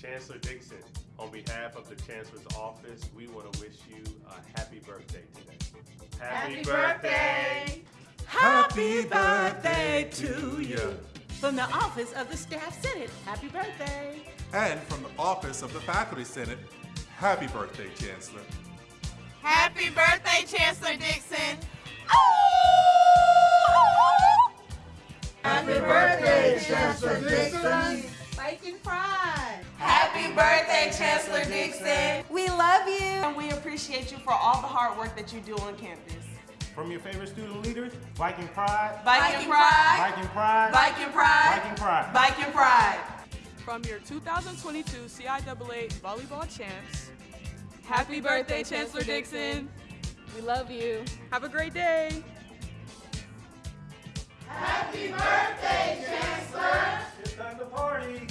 Chancellor Dixon, on behalf of the Chancellor's office, we want to wish you a happy birthday today. Happy birthday! Happy birthday to you. From the office of the Staff Senate, happy birthday. And from the office of the Faculty Senate, happy birthday, Chancellor. Happy birthday, Chancellor Dixon! Happy Viking Happy birthday, Chancellor Dixon! We love you and we appreciate you for all the hard work that you do on campus. From your favorite student leaders, Viking Pride, Viking Pride, Viking Pride, Viking Pride, Viking Pride. Viking Pride. From your 2022 CIAA volleyball champs, happy birthday, Chancellor Dixon. We love you. Have a great day. Happy birthday, Chancellor. It's time to party.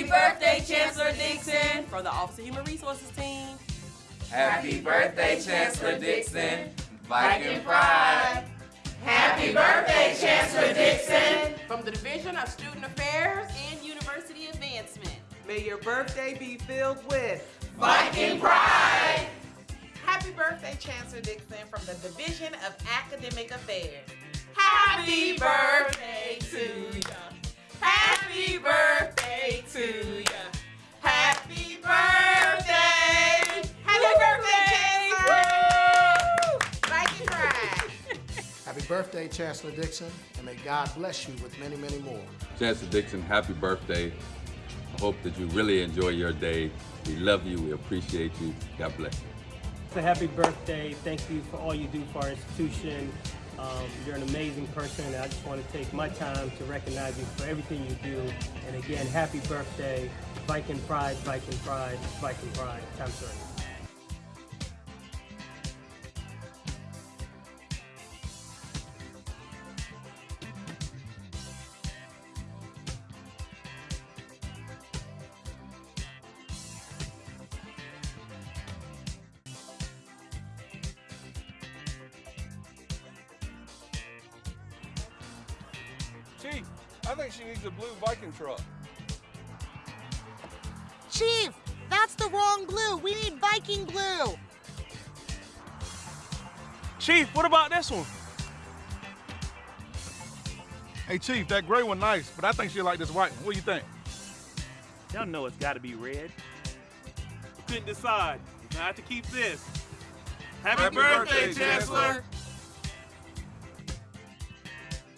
Happy birthday, Chancellor Dixon, from the Office of Human Resources team. Happy birthday, Chancellor Dixon. Viking Pride. Happy birthday, Chancellor Dixon! From the Division of Student Affairs and University Advancement. May your birthday be filled with Viking Pride! Happy birthday, Chancellor Dixon, from the Division of Academic Affairs. Happy birthday to you. Happy birthday birthday, Chancellor Dixon, and may God bless you with many, many more. Chancellor Dixon, happy birthday. I hope that you really enjoy your day. We love you. We appreciate you. God bless you. So happy birthday. Thank you for all you do for our institution. Um, you're an amazing person, and I just want to take my time to recognize you for everything you do. And again, happy birthday. Viking Pride, Viking Pride, Viking Pride. Time served. Chief, I think she needs a blue Viking truck. Chief, that's the wrong blue. We need Viking blue. Chief, what about this one? Hey, Chief, that gray one nice, but I think she like this white one. What do you think? Y'all know it's got to be red. Couldn't decide. I have to keep this. Happy, Happy birthday, birthday, Chancellor.